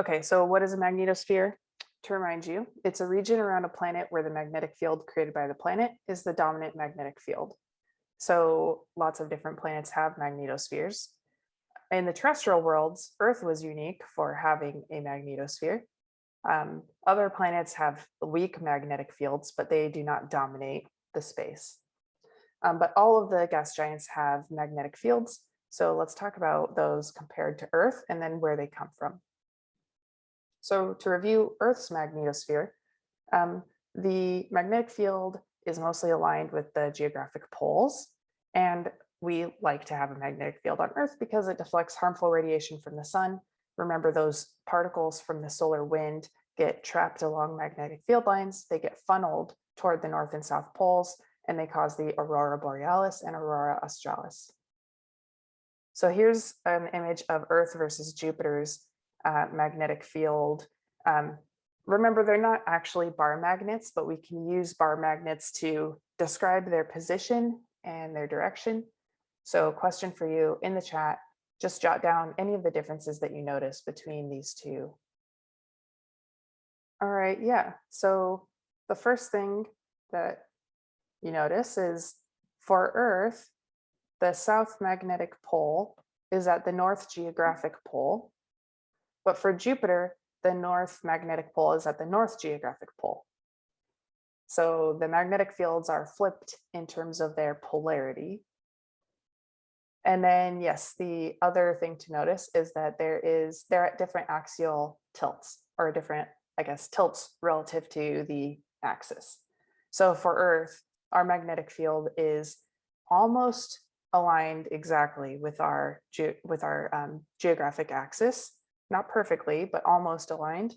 Okay, so what is a magnetosphere? To remind you, it's a region around a planet where the magnetic field created by the planet is the dominant magnetic field. So lots of different planets have magnetospheres. In the terrestrial worlds, Earth was unique for having a magnetosphere. Um, other planets have weak magnetic fields, but they do not dominate the space. Um, but all of the gas giants have magnetic fields. So let's talk about those compared to Earth and then where they come from. So to review Earth's magnetosphere, um, the magnetic field is mostly aligned with the geographic poles. And we like to have a magnetic field on Earth because it deflects harmful radiation from the sun. Remember those particles from the solar wind get trapped along magnetic field lines. They get funneled toward the north and south poles and they cause the aurora borealis and aurora australis. So here's an image of Earth versus Jupiter's uh, magnetic field. Um, remember, they're not actually bar magnets, but we can use bar magnets to describe their position and their direction. So question for you in the chat, just jot down any of the differences that you notice between these two. All right, yeah. So the first thing that you notice is for Earth, the south magnetic pole is at the north geographic pole. But for Jupiter, the north magnetic pole is at the north geographic pole. So the magnetic fields are flipped in terms of their polarity. And then, yes, the other thing to notice is that there is they're at different axial tilts or different, I guess, tilts relative to the axis. So for Earth, our magnetic field is almost aligned exactly with our with our um, geographic axis not perfectly, but almost aligned.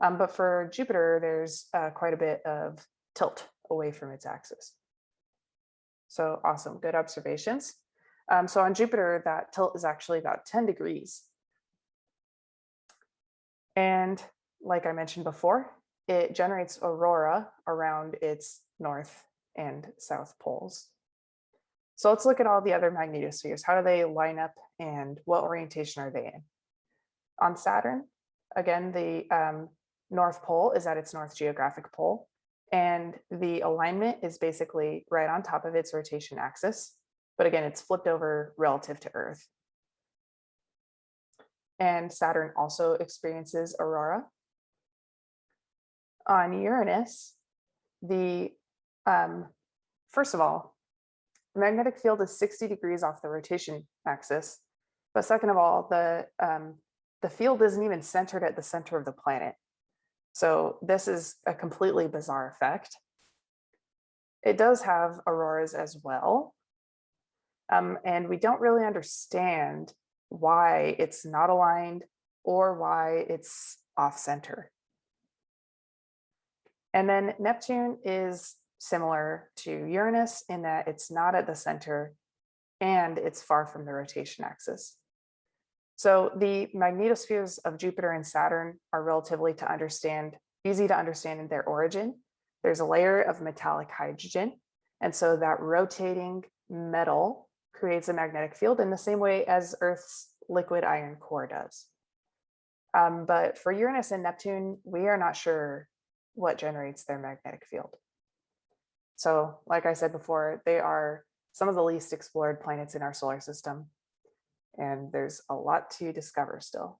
Um, but for Jupiter, there's uh, quite a bit of tilt away from its axis. So awesome, good observations. Um, so on Jupiter, that tilt is actually about 10 degrees. And like I mentioned before, it generates aurora around its north and south poles. So let's look at all the other magnetospheres. How do they line up and what orientation are they in? On Saturn. Again, the um, North Pole is at its North geographic pole, and the alignment is basically right on top of its rotation axis. But again, it's flipped over relative to Earth. And Saturn also experiences aurora. On Uranus, the um, first of all, the magnetic field is 60 degrees off the rotation axis. But second of all, the um, the field isn't even centered at the center of the planet. So this is a completely bizarre effect. It does have auroras as well. Um, and we don't really understand why it's not aligned or why it's off center. And then Neptune is similar to Uranus in that it's not at the center and it's far from the rotation axis. So the magnetospheres of Jupiter and Saturn are relatively to understand, easy to understand in their origin. There's a layer of metallic hydrogen. And so that rotating metal creates a magnetic field in the same way as Earth's liquid iron core does. Um, but for Uranus and Neptune, we are not sure what generates their magnetic field. So like I said before, they are some of the least explored planets in our solar system and there's a lot to discover still.